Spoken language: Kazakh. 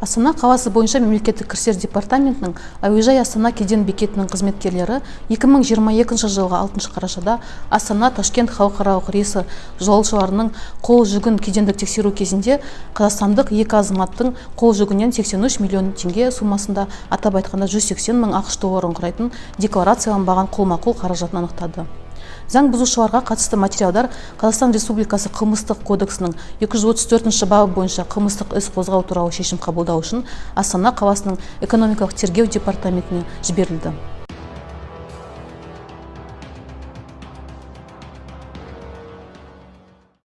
астана қаласы бойынша мемлекеттік кірістер департаментінің әуежай астана кеден бекетінің қызметкерлері 2022 жылғы 6 қарашада астана ташкент халықаралық рейсі жолаушыларының қол жүгін кедендік тексеру кезінде қазақстандық екі азаматтың қол жүгінен 83 миллион теңге сомасында атап айтқанда 180 мың ақш долларын құрайтын декларацияланбаған қолма қол қаражатын анықтады. Заң бұзушыларға қатысты материалдар қазақстан республикасы қылмыстық кодексінің 234 бабы бойынша қылмыстық іс қозғау туралы шешім қабылдау үшін астана қаласының экономикалық тергеу департаментіне жіберілді.